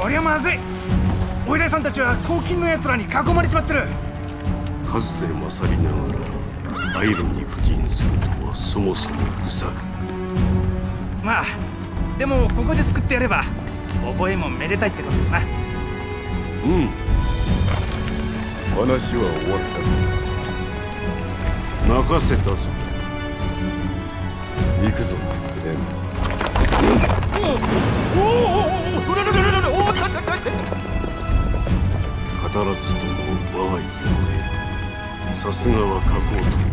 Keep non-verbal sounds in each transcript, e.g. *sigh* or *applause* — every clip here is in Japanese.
こりゃまずい。お偉いさんたちは黄金の奴らに囲まれちまってる。数で勝りながらアイロに布陣するとはそもそも愚策。まあでもここで救ってやれば覚えもめでたいってことですな。うん。話は終わった。任せたぞ。行くぞエン。おおおおおおおおおおおお語らずとも我が家を得るさすがは加工という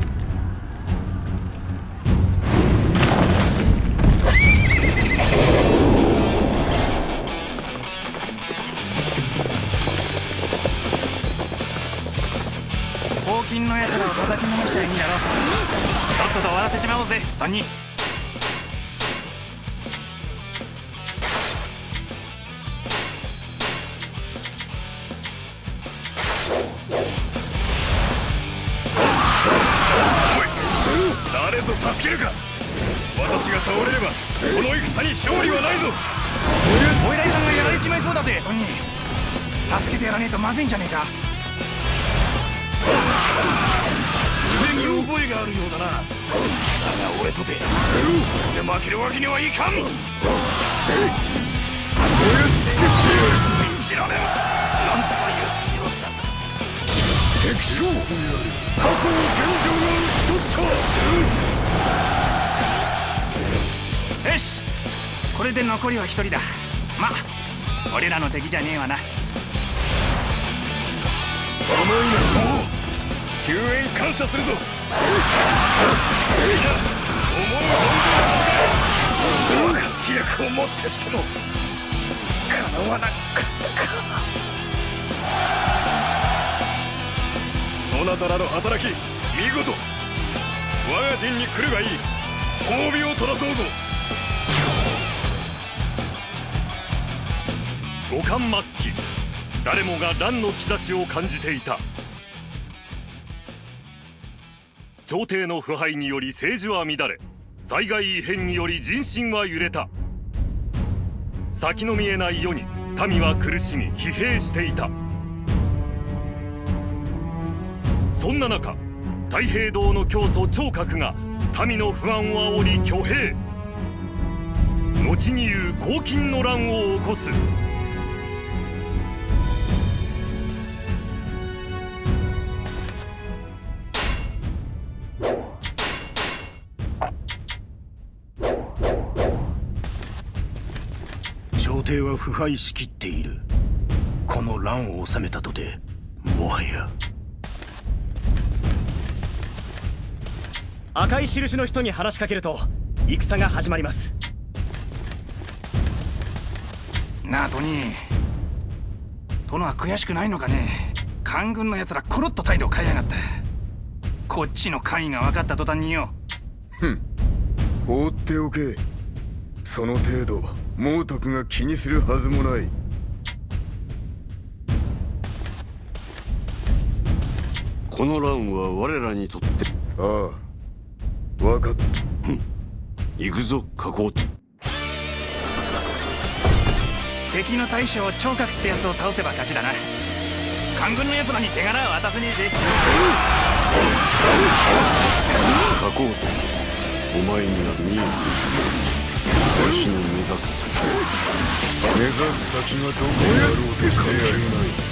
黄金の奴らを叩きのめしちゃいいんだろとっとと終わらせちまおうぜトニずいんじゃねえか。腕に覚えがあるようだな。だが俺とてで負けるわけにはいかん。せい。俺しくして信じられん。なんという強さだ。敵将過去を現状が討ち取ったよし。これで残りは一人だ。ま俺らの敵じゃねえわな。救援感謝するぞ。みんな思う存分戦え知略をもってしても叶わなかったか。そなたらの働き見事。我が陣に来るがいい。褒美を取らそうぞ。五冠末期。誰もが乱の兆しを感じていた。朝廷の腐敗により政治は乱れ災害異変により人心は揺れた。先の見えない世に民は苦しみ疲弊していた。そんな中太平道の教祖聴覚が民の不安を煽り挙兵。後に言う黄金の乱を起こす。朝廷は腐敗しきっている。この乱を収めたとてもはや。赤い印の人に話しかけると戦が始まります。なあトニー殿は悔しくないのかね。官軍の奴らコロッと態度を変えやがったこっちの官位が分かった途端によ。ふん。放っておけ。その程度猛徳が気にするはずもない。この乱は我らにとって。ああ分かった。行くぞ加工敵の大将聴覚ってやつを倒せば勝ちだな。官軍の奴らに手柄は渡せねえぜ。加工と。お前には見えているわしの目指す先目指す先がどこにあろうとしてやれない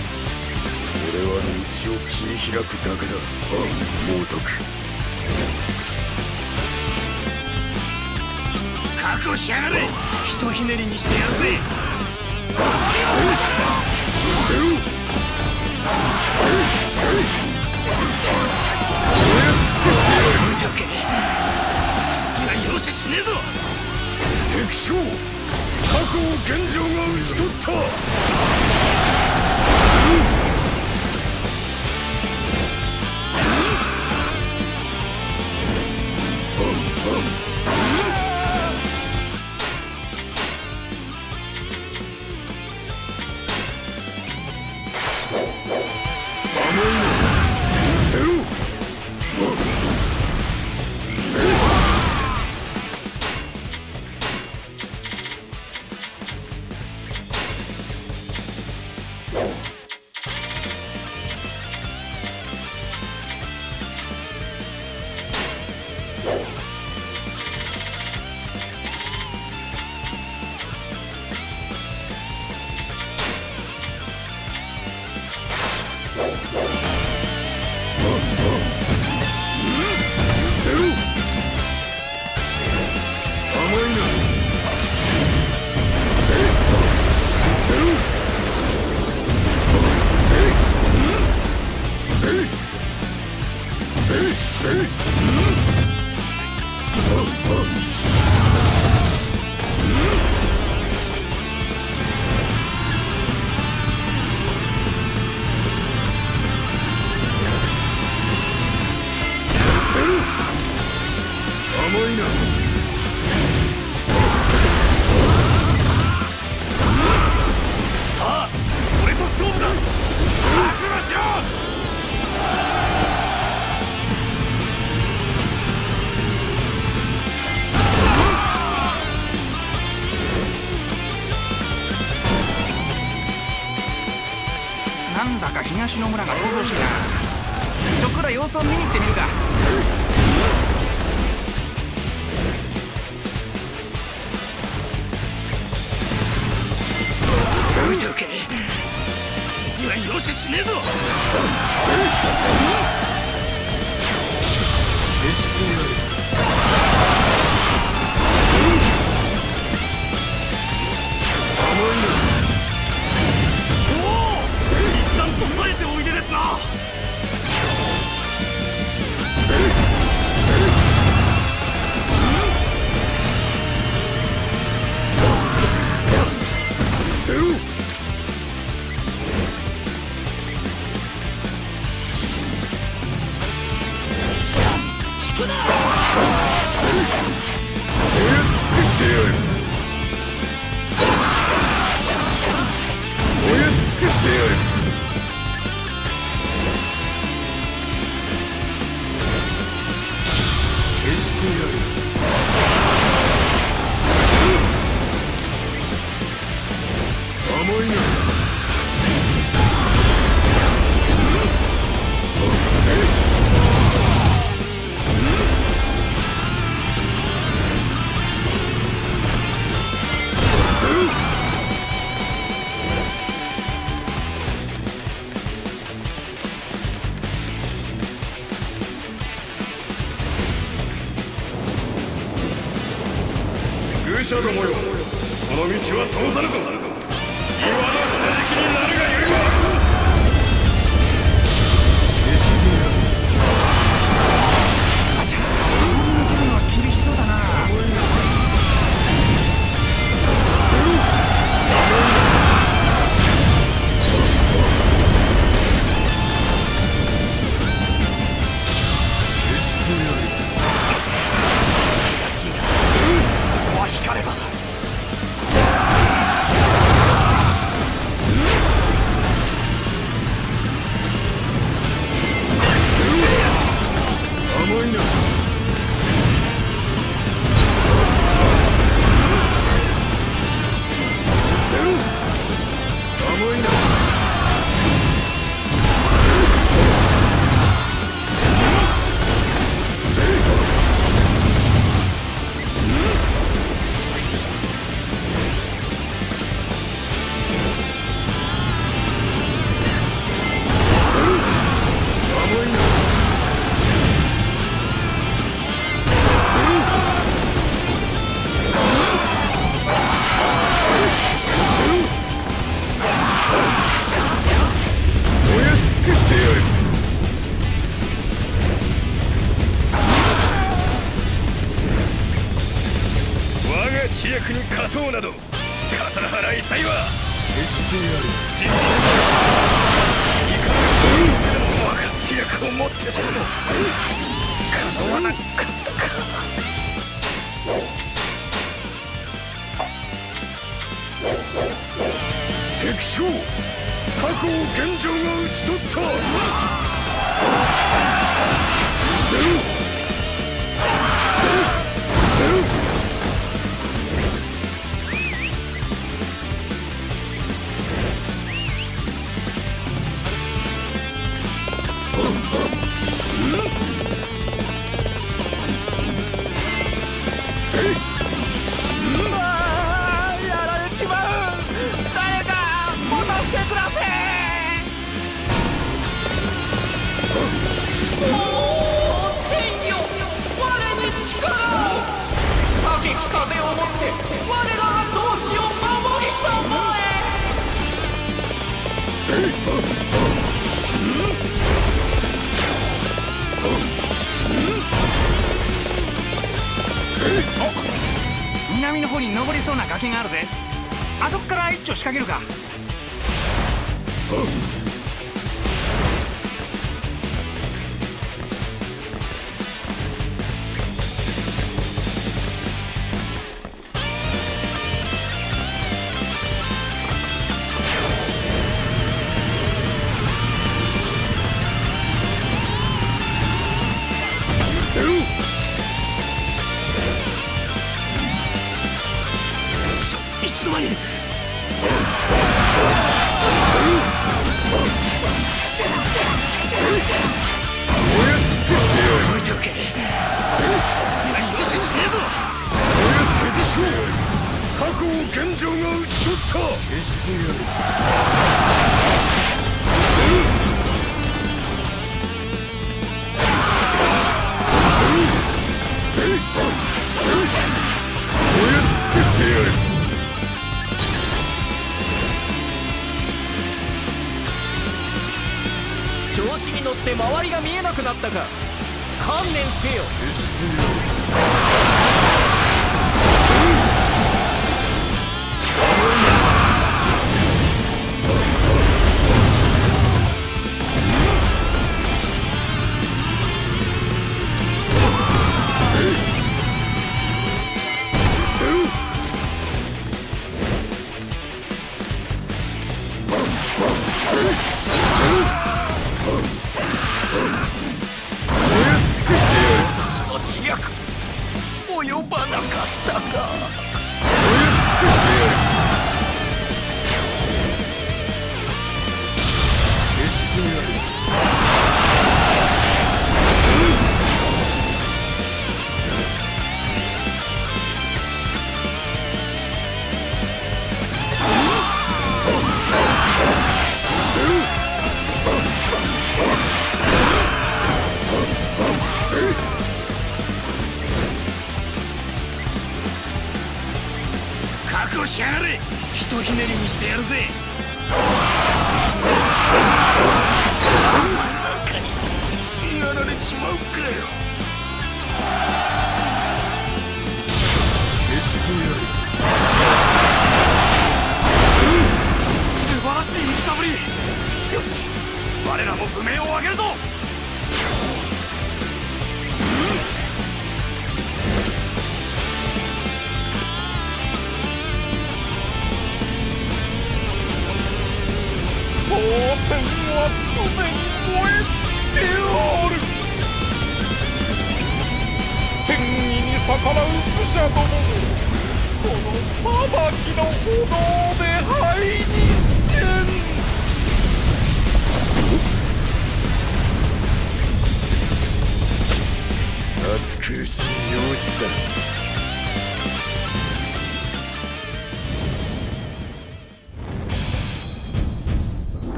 俺は道を切り開くだけだ猛徳覚悟しやがれひとひねりにしてやるぜ見ておけそんな容赦しねえぞ敵将過去を現状が討ち取った。思いが知に勝とうなどいわ。決してやる。いかが我が知をもってしても叶わなかったか。敵将過去を現状が討ち取った。ったか。観念せよ。決して我らも武名を上げるぞ！蒼天はすでに燃え尽きておる。天意に逆らう武者どももこの裁きの歩道で暑苦しい妖術だ。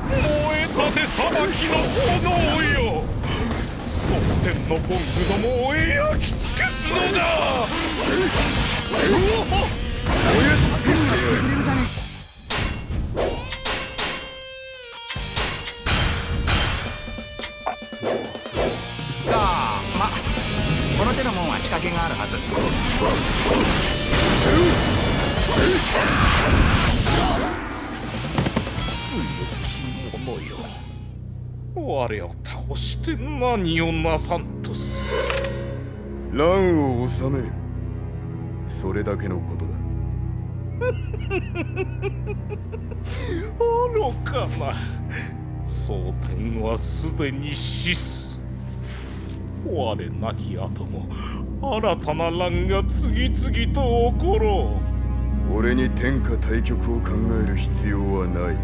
燃えたて裁きの炎よ。蒼天のボングどもを焼き尽くすのだ。燃やし尽くし我を倒して何をなさんとす乱を治める。それだけのことだ。*laughs* 愚かな。蒼天はすでに死す。我なき後も新たな乱が次々と起ころう。俺に天下対局を考える必要はない。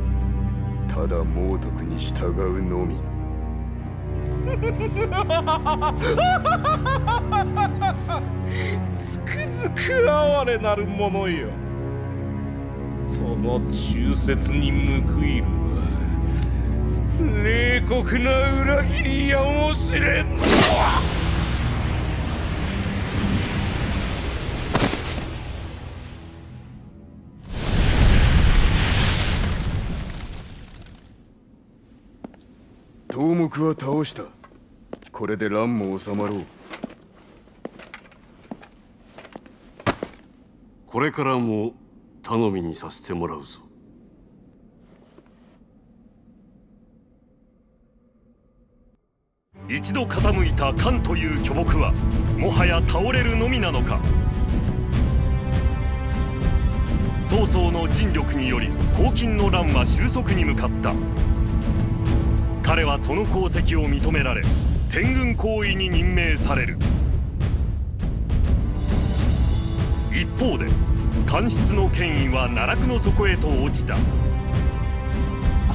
ただ猛徳に従うのみつくづく哀れなるものよ。その忠説に報いるは冷酷な裏切りやもしれん頭目は倒した。これで乱も収まろう。これからも頼みにさせてもらうぞ。一度傾いた漢という巨木はもはや倒れるのみなのか。曹操の尽力により黄巾の乱は収束に向かった。彼はその功績を認められ天軍行為に任命される。一方で官室の権威は奈落の底へと落ちた。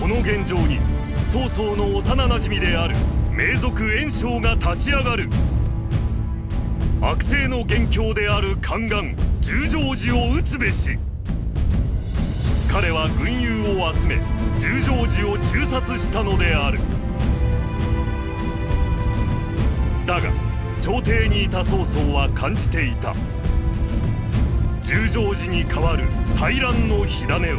この現状に曹操の幼なじみである名族袁紹が立ち上がる。悪性の元凶である宦官十条寺を討つべし。彼は軍友を集め十条寺を中殺したのである。だが朝廷にいた曹操は感じていた。十条寺に代わる大乱の火種を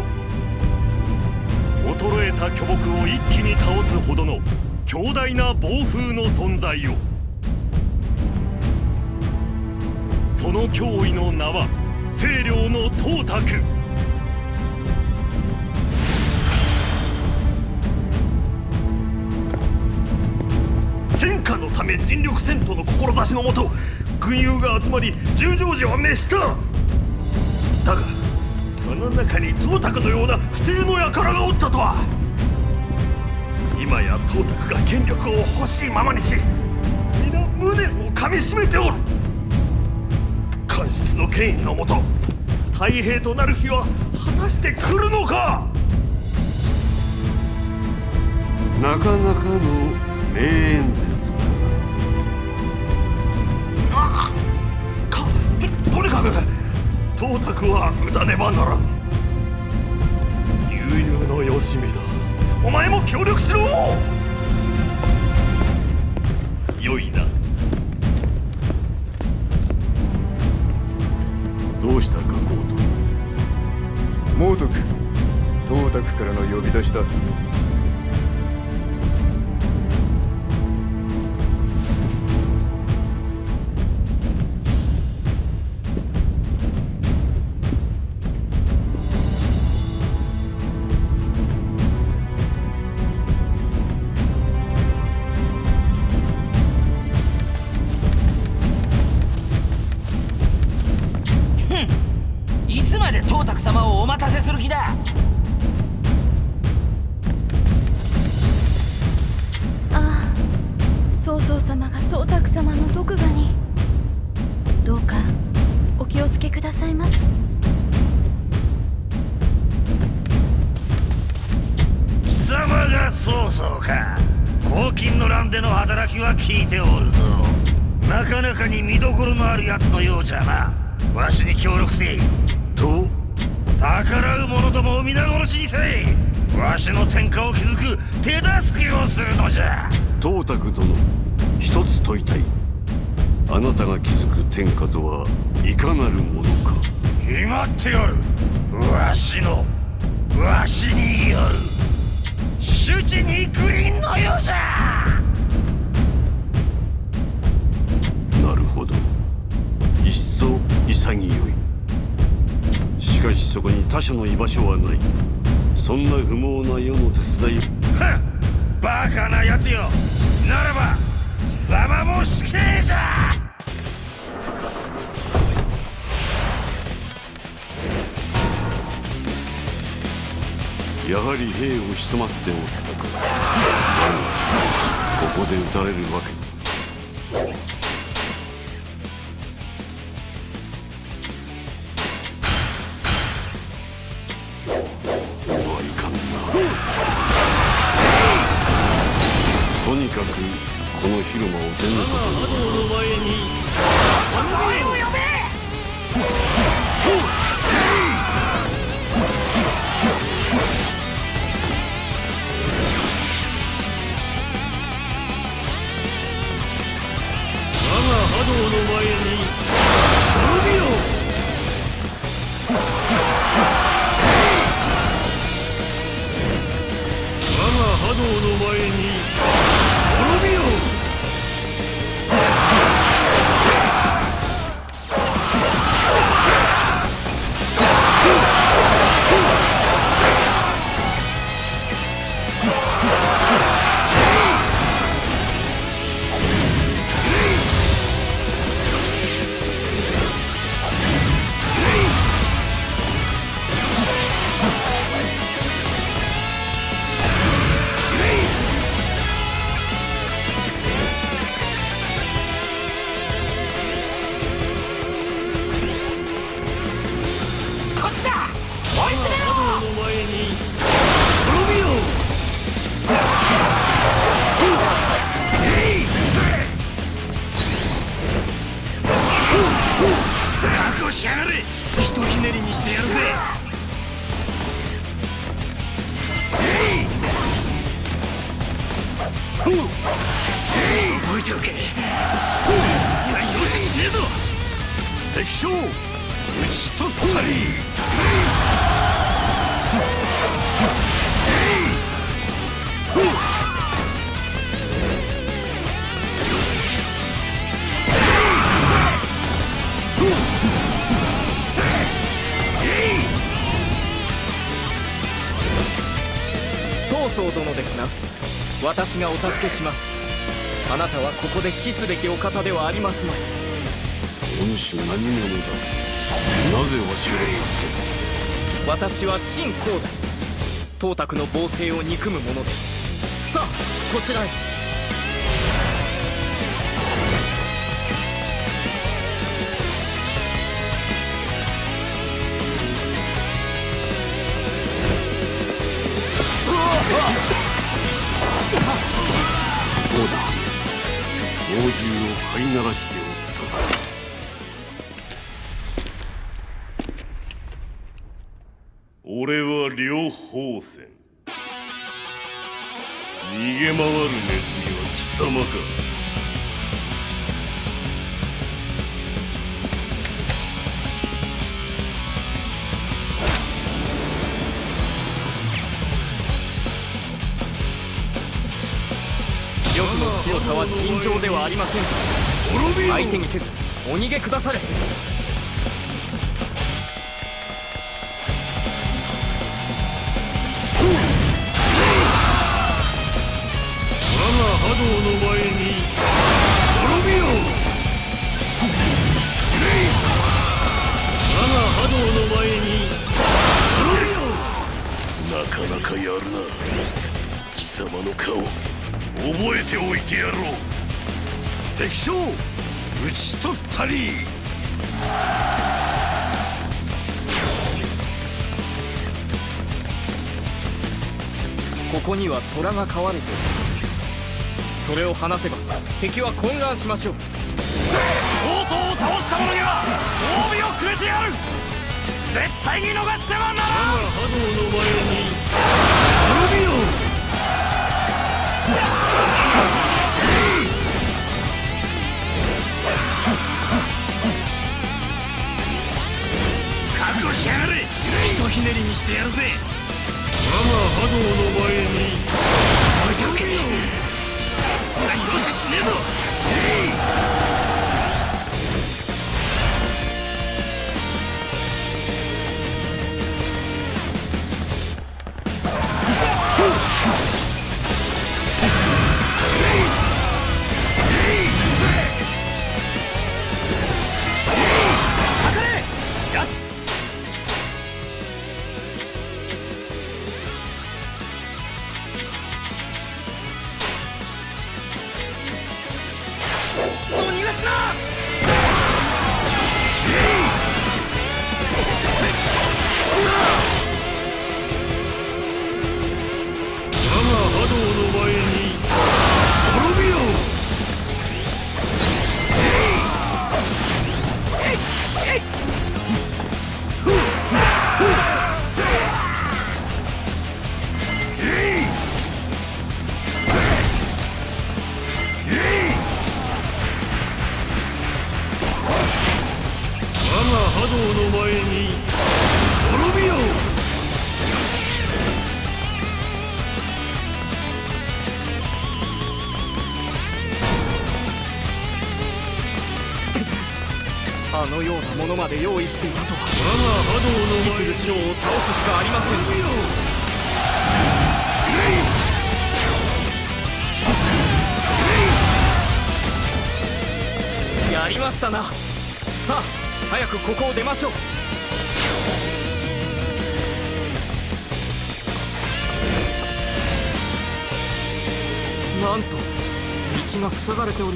衰えた巨木を一気に倒すほどの強大な暴風の存在を。その脅威の名は清涼の董卓。ため尽力戦闘の志のもと軍友が集まり十条寺は滅した。だがその中に董卓のような不定の輩がおったとは。今や董卓が権力を欲しいままにし皆無念をかみしめておる。官室の権威のもと太平となる日は果たして来るのか。なかなかの名演説。とにかく董卓は打たねばならん。悠々のよしみだ。お前も協力しろ！良いな。どうしたかコート猛徳。董卓からの呼び出しだ。手助けをするのじゃ。董卓殿一つ問いたい。あなたが築く天下とはいかなるものか。決まっておる。わしのわしによる。主治肉林のようじゃ。なるほど。いっそ潔い。しかしそこに他者の居場所はない。そんな不毛な世の手伝い。はっバカなやつよ。ならば貴様も死刑じゃ。やはり兵を潜ませておったかここで撃たれるわけ私がお助けします。あなたはここで死すべきお方ではありますまい。お主何者だ？なぜわしを助け？た私は陳光大。東卓の暴政を憎む者です。さあこちらへ逃げ回るネズミは貴様か。力の強さは尋常ではありませんぞ。相手にせずお逃げくだされなかなかやるな。貴様の顔覚えておいてやろう。敵将討ち取ったり。ここには虎が飼われておりますそれを離せば敵は混乱しましょう。暴走を倒した者には褒美をくれてやる。絶対に逃してはならん。我が波動の前に滅びよ覚悟しやがれ。ひとひねりにしてやるぜ。我が波動の前に。置いておけそんなによししねえぞ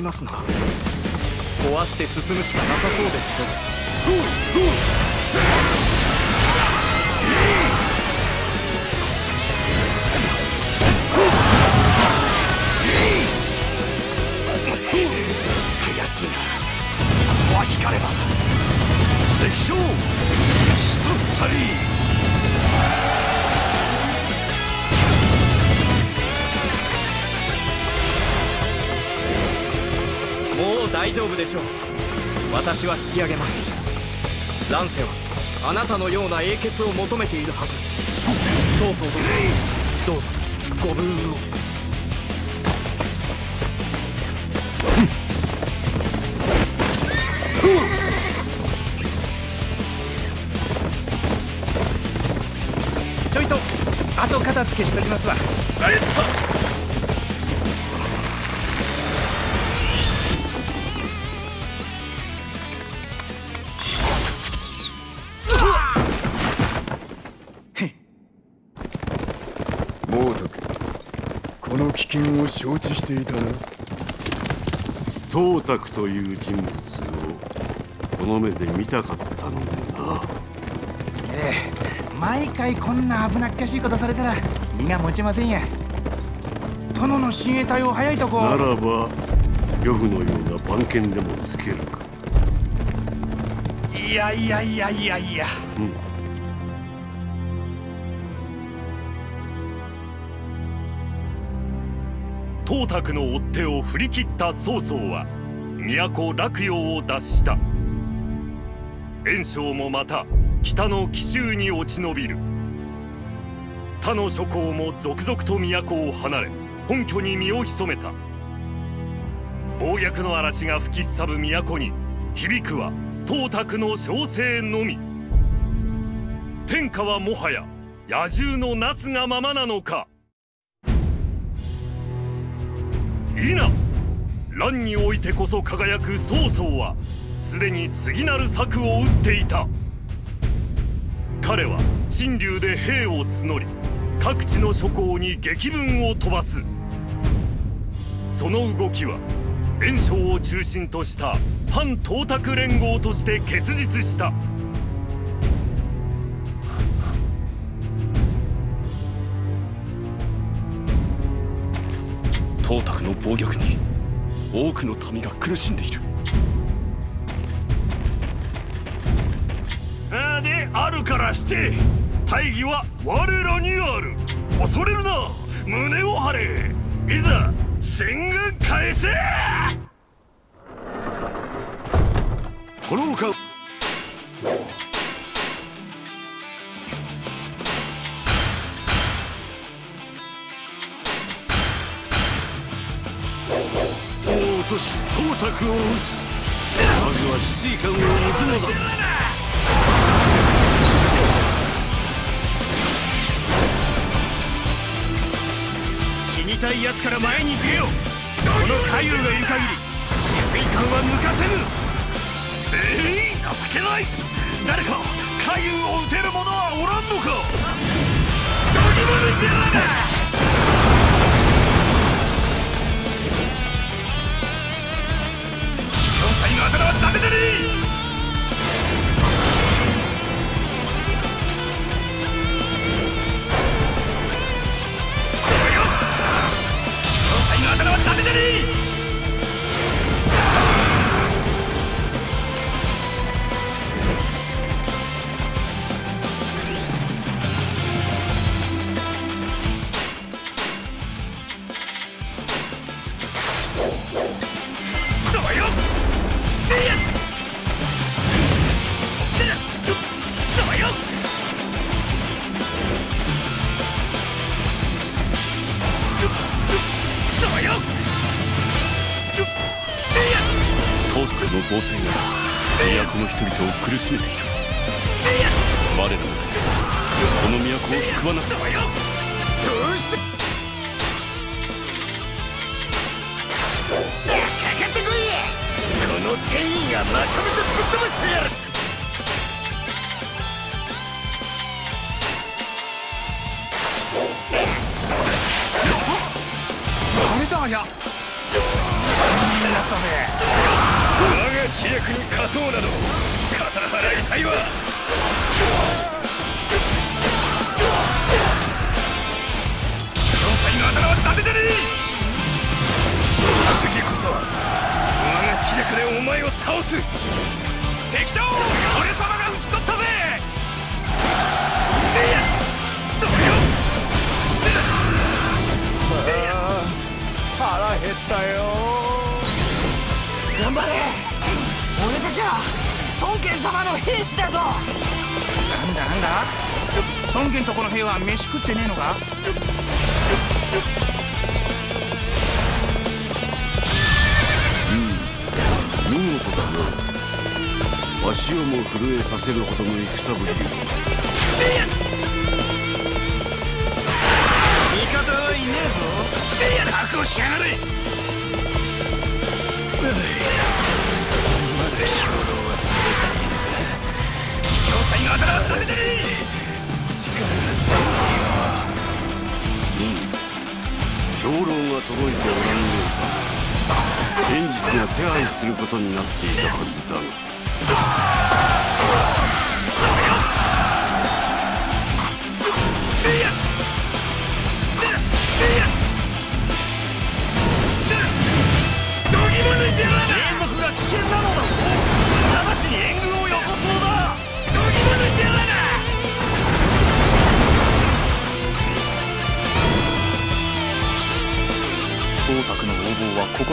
ますな。壊して進むしかなさそうですぞ。大丈夫でしょう。私は引き上げます。乱世はあなたのような英傑を求めているはず。そうそうどうぞ。ご分をちょいと後片付けしときますわ。危険を承知していたな。董卓という人物をこの目で見たかったのでな。ええ毎回こんな危なっかしいことされたら身が持ちませんや。殿の親衛隊を早いとこ。ならば呂布のような番犬でもつけるか。いやいやいやいやいや。うん董卓の追っ手を振り切った曹操は都洛陽を脱した。袁紹もまた北の紀州に落ち延びる。他の諸侯も続々と都を離れ本拠に身を潜めた。暴虐の嵐が吹きすさぶ都に響くは董卓の小生のみ。天下はもはや野獣のなすがままなのか。否。乱においてこそ輝く曹操はすでに次なる策を打っていた。彼は陳留で兵を募り各地の諸侯に激文を飛ばす。その動きは袁紹を中心とした反董卓連合として結実した。董卓の暴虐に多くの民が苦しんでいる。あであるからして大義は我らにある。恐れるな。胸を張れ。いざ戦軍返せこの丘王とし董卓を討つ。まずは翡翠館を抜くのだ。死にたい奴から前に出よ。この海遊がいる限り止水艦は抜かせぬ。ええー、情けない。誰か海遊を撃てる者はおらんのか。どぎも抜いてやらなダメじゃねえ。の暴政が都の人々を苦しめている。我らのこの都を救わなくては。どうよどうして？かかってこいこの天意がまとめてぶっ飛ばしてやる。あれだや我が知略に勝とうなど肩払いたいわ。要塞の頭は伊達じゃね。え次こそは我が知略でお前を倒す。敵将俺様が討ち取ったぜ。腹減ったよ。頑張れ。俺たちは孫権様の兵士だぞ。なんだなんだ？孫権とこの兵は飯食ってねえのか？見事だな。わしをも震えさせるほどの戦ぶりよ。覚悟しやがれまだ兵糧は要塞のあざらはダメだね力が兵現実が手配することになってい。たはずだが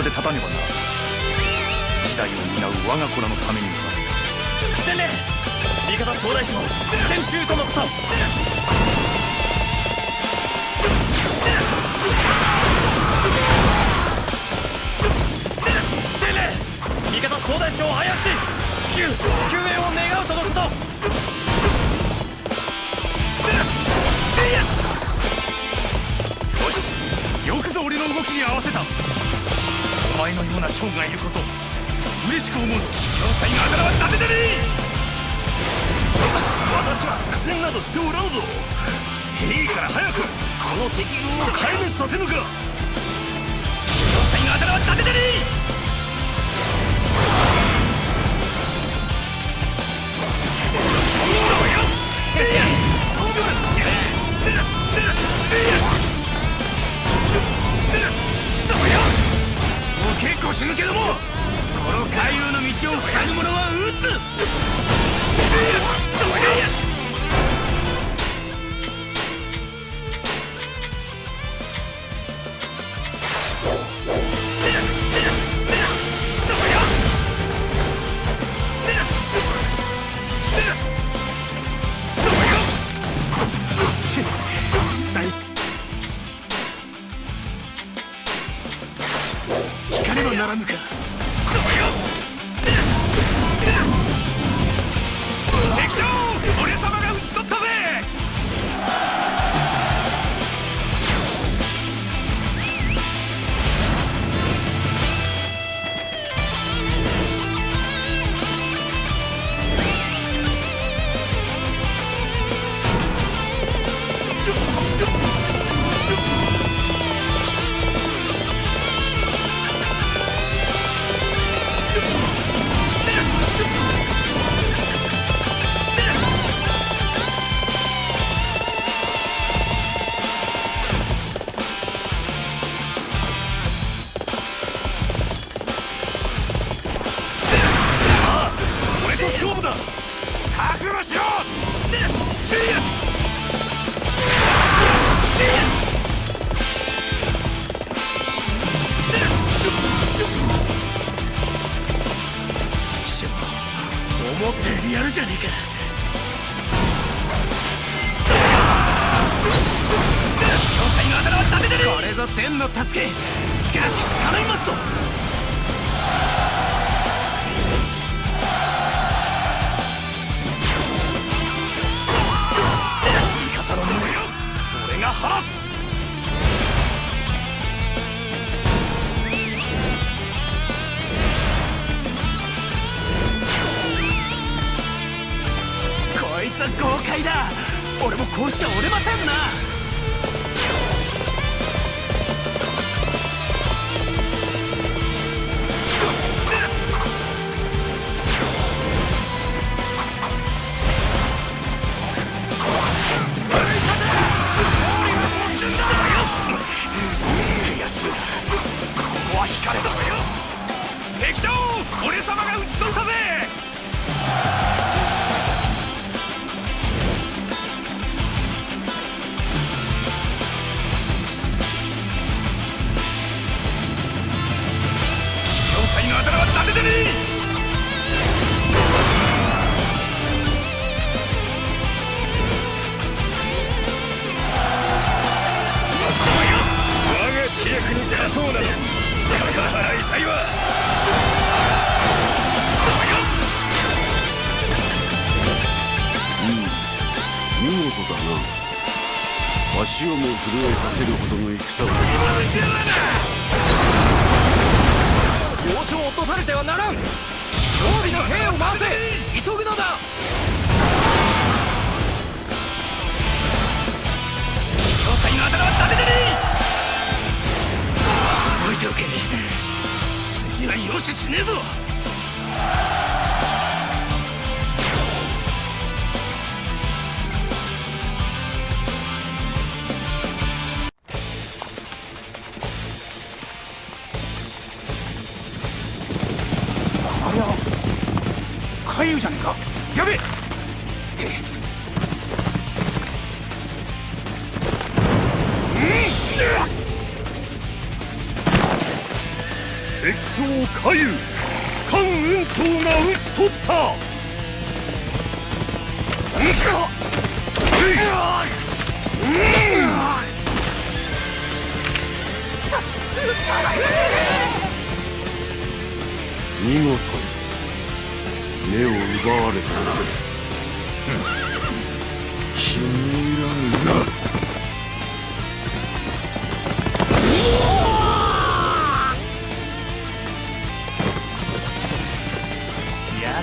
ここで立たねばならぬ時代を担う我が子らのためにもなでね味方総大将戦中とのこと。味方総大将林至急救援を願うとのこと。よしよくぞ俺の動きに合わせた。前のような将がいること嬉しく思うぞ。要塞のあだ名はダメじゃねえ！私は苦戦などしておらんぞ。いいから早くこの敵軍を壊滅させぬか。要塞のあだ名はダメじゃね死ぬけどもこの海流の道を塞ぐ者は撃つ。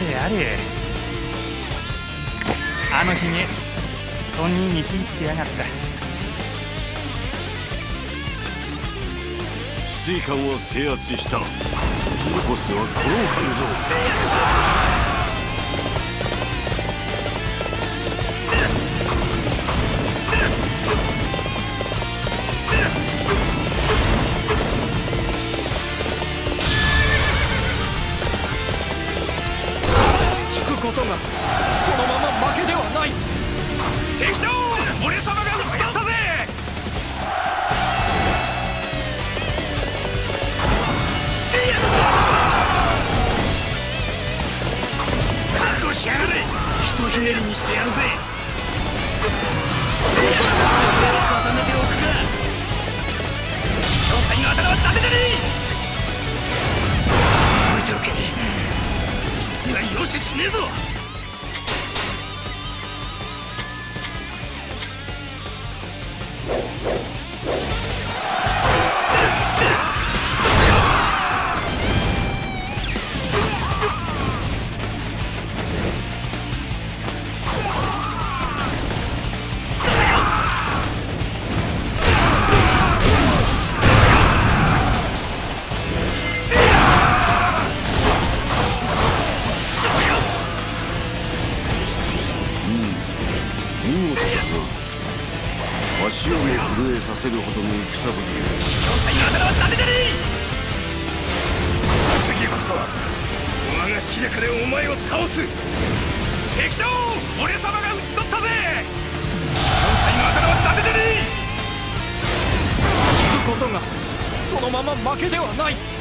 れあれあのひげ本人に火つけやがった。水管を制圧した。残すはこの感情まま負けではない。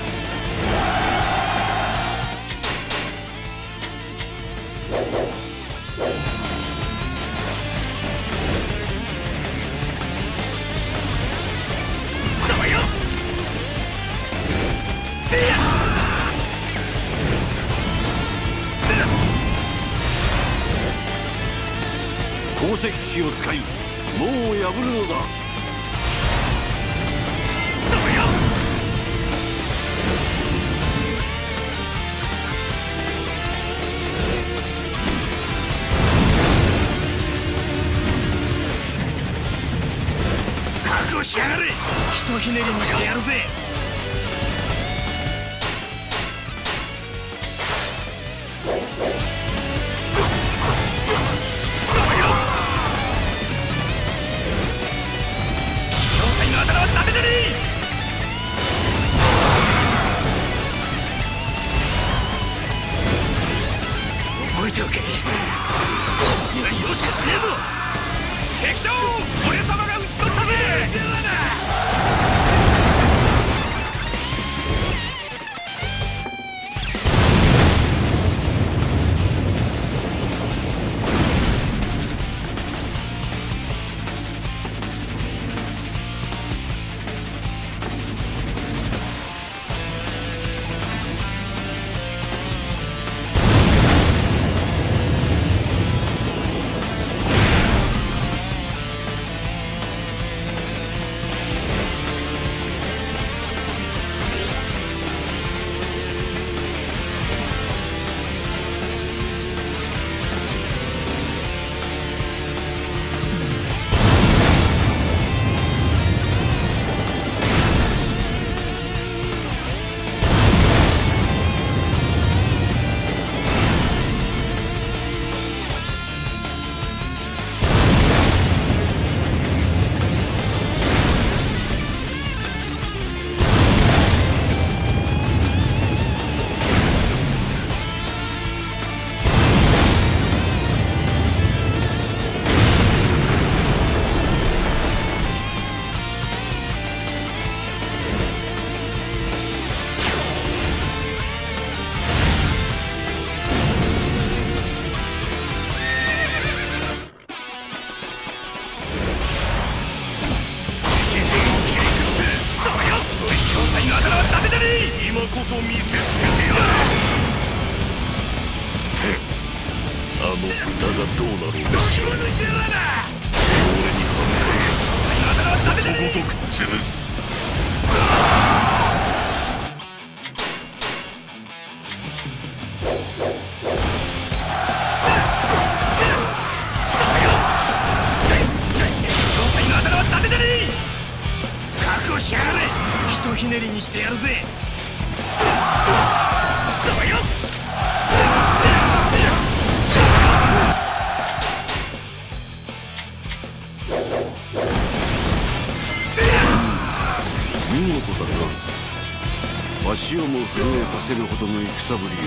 させるほどの戦ぶり。よ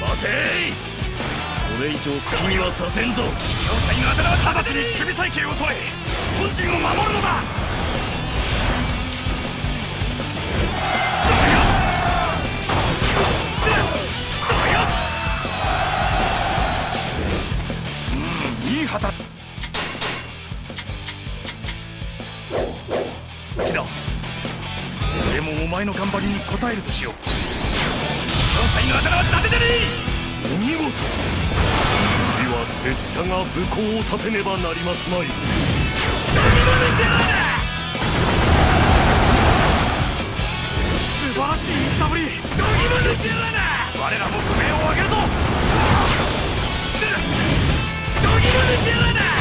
待てい！これ以上好きにはさせんぞ。要塞のあは直ちに守備体系を取れ。本陣を守るのだ前の頑張りに応えるとしよう。要塞のあは伊達じゃねお見事。次は拙者が武功を立てねばなりますまい。素晴らしい戦ぶり。えどぎも抜いてやらな我らも武名を上げるぞ。どぎも抜いてやらな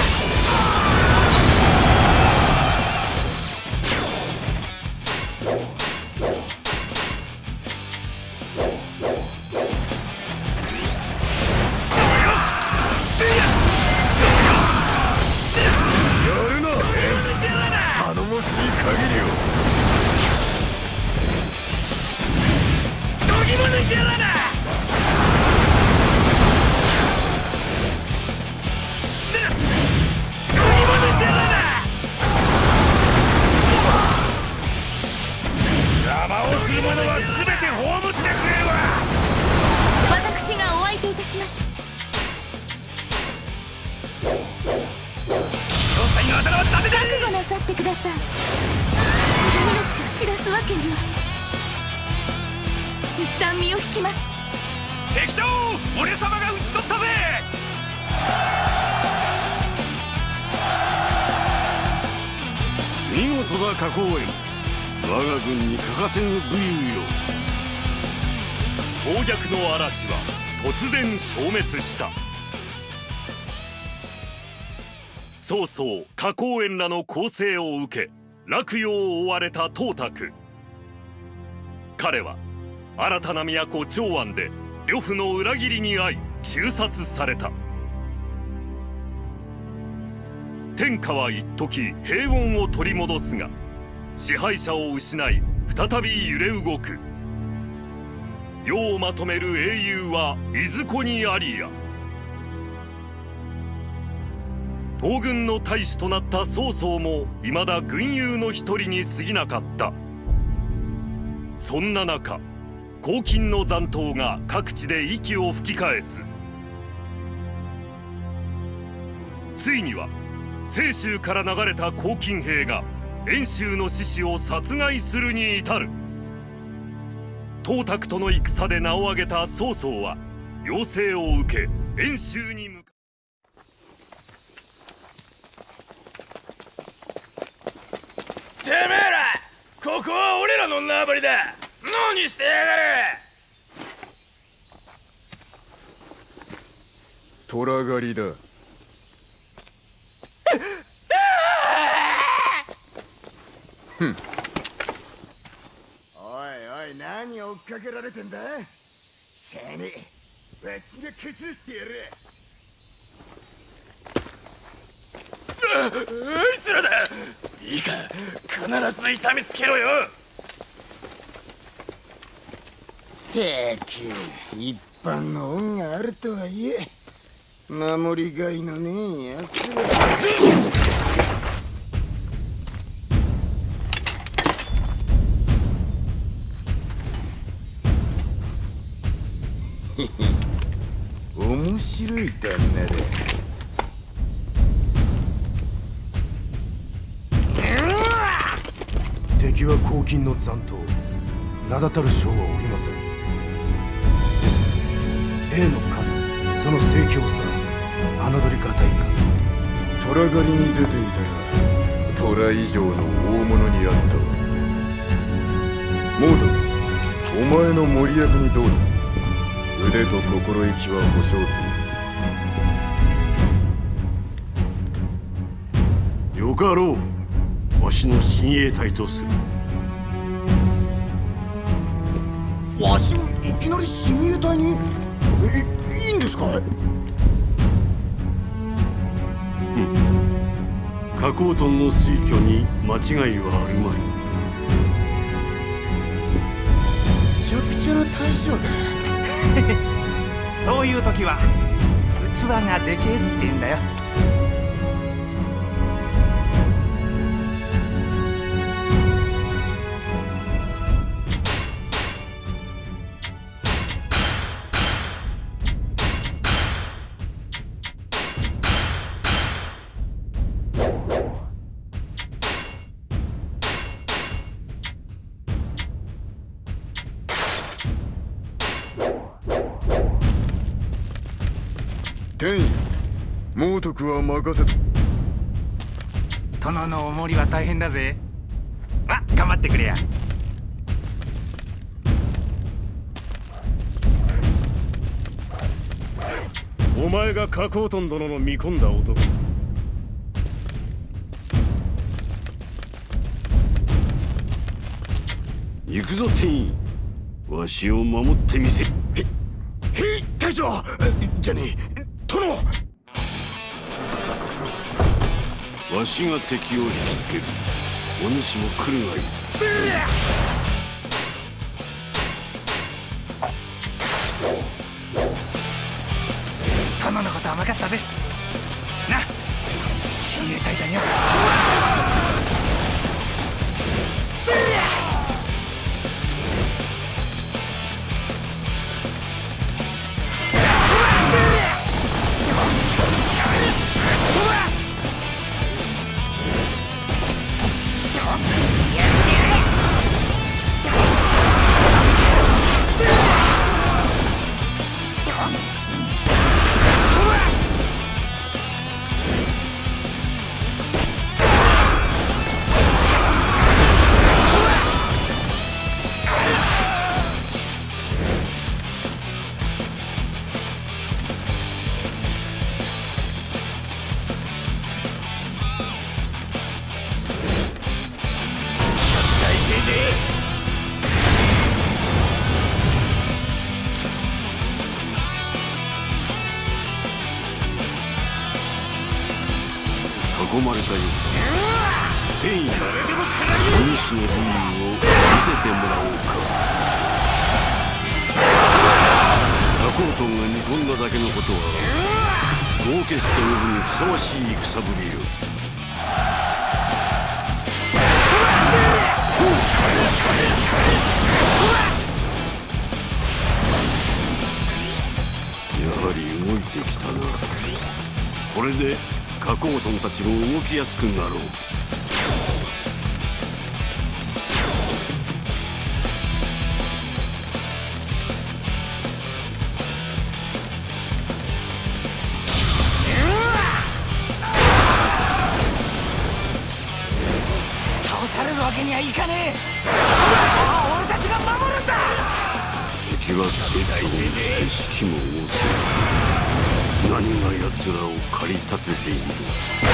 消滅した。曹操花公園らの攻勢を受け落葉を追われた董卓。彼は新たな都長安で呂布の裏切りに遭い誅殺された。天下は一時平穏を取り戻すが支配者を失い再び揺れ動く。世をまとめる英雄はいずこにありや。東軍の大使となった曹操も未だ軍友の一人に過ぎなかった。そんな中黄金の残党が各地で息を吹き返す。ついには清州から流れた黄金兵が遠州の志士を殺害するに至る。董卓との戦で名を挙げた曹操は要請を受け遠州に向かてめえらここは俺らの縄張りだ。何してやがる。虎狩りだ。おいおい何追っかけられてんだ？しゃあねえわしが崩してやるあいつらだ！いいか必ず痛めつけろよ！てく一般の恩があるとはいえ守りがいのねえやつら面白い旦那だ敵は黄金の残党名だたる将はおりません。ですが兵の数その盛況さ侮りがたいか。虎狩りに出ていたら虎以上の大物にあった。わモードお前の森役にどうだ？腕と心意気は保証する。よかろう。わしの親衛隊とするわしをいきなり親衛隊に？えいいんですか？加工トンの推挙に間違いはあるまい。めちゃくちゃな大将だそういう時は器がでけえって言うんだよ。猛徳は任せ殿のお守りは大変だぜ。まあ頑張ってくれや。お前が加工トン殿の見込んだ男。行くぞ天意わしを守ってみせ。へい大将。じゃねえ。殿わしが敵を引きつける。お主も来るがいい。殿のことは任せたぜ。な。親衛隊だよ何が奴らを駆り立てている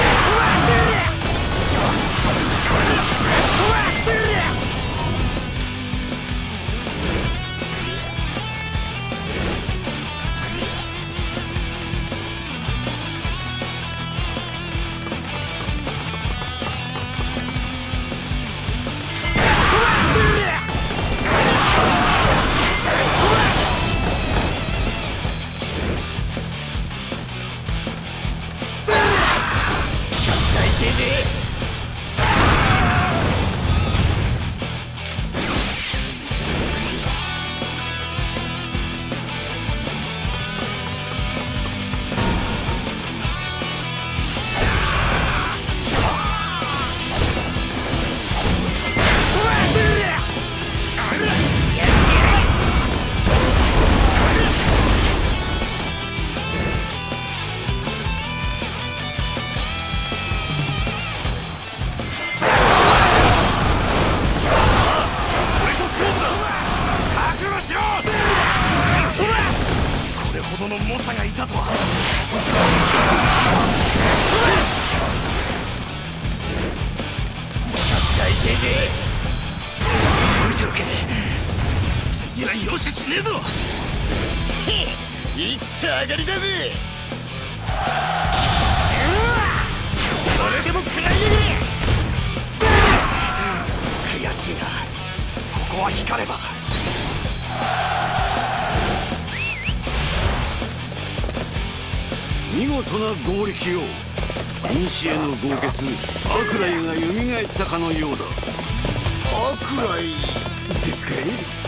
は光れば。見事な合力よ古の豪傑アクライが蘇ったかのようだ。アクライですかい？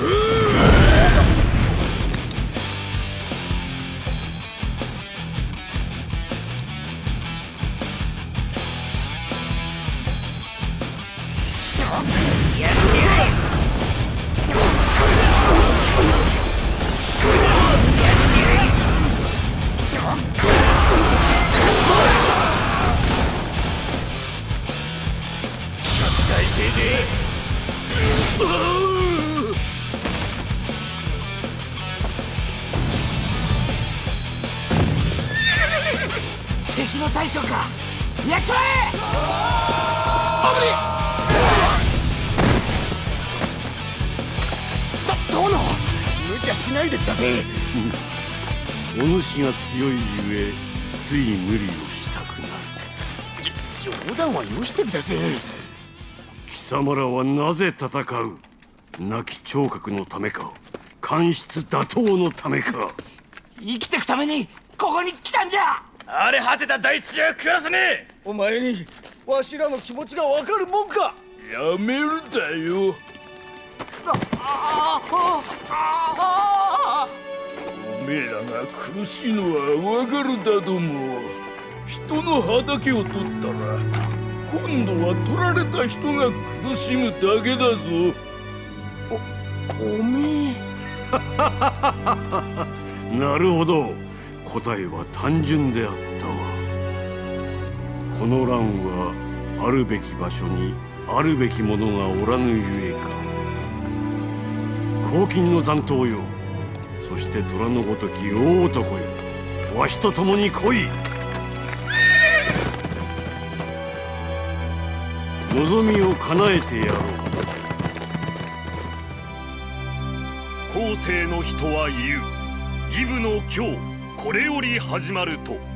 *gasps* Ugh! *laughs* お主が強いゆえつい無理をしたくなる。冗談はよしてください貴様らはなぜ戦う？亡き聴覚のためか官室打倒のためか。生きてくためにここに来たんじゃ！荒れ果てた大地じゃ暮らせねえ！お前にわしらの気持ちがわかるもんか！やめるだよ。おめえらが苦しいのはわかるだども人の畑を取ったら今度は取られた人が苦しむだけだぞ。おめえ。*laughs* なるほど。答えは単純であったわ。この乱はあるべき場所にあるべきものがおらぬゆえか。黄金の残党よそして虎のごとき大男よ。わしと共に来い。望みを叶えてやろう。後世の人は言う。義務の今日これより始まると。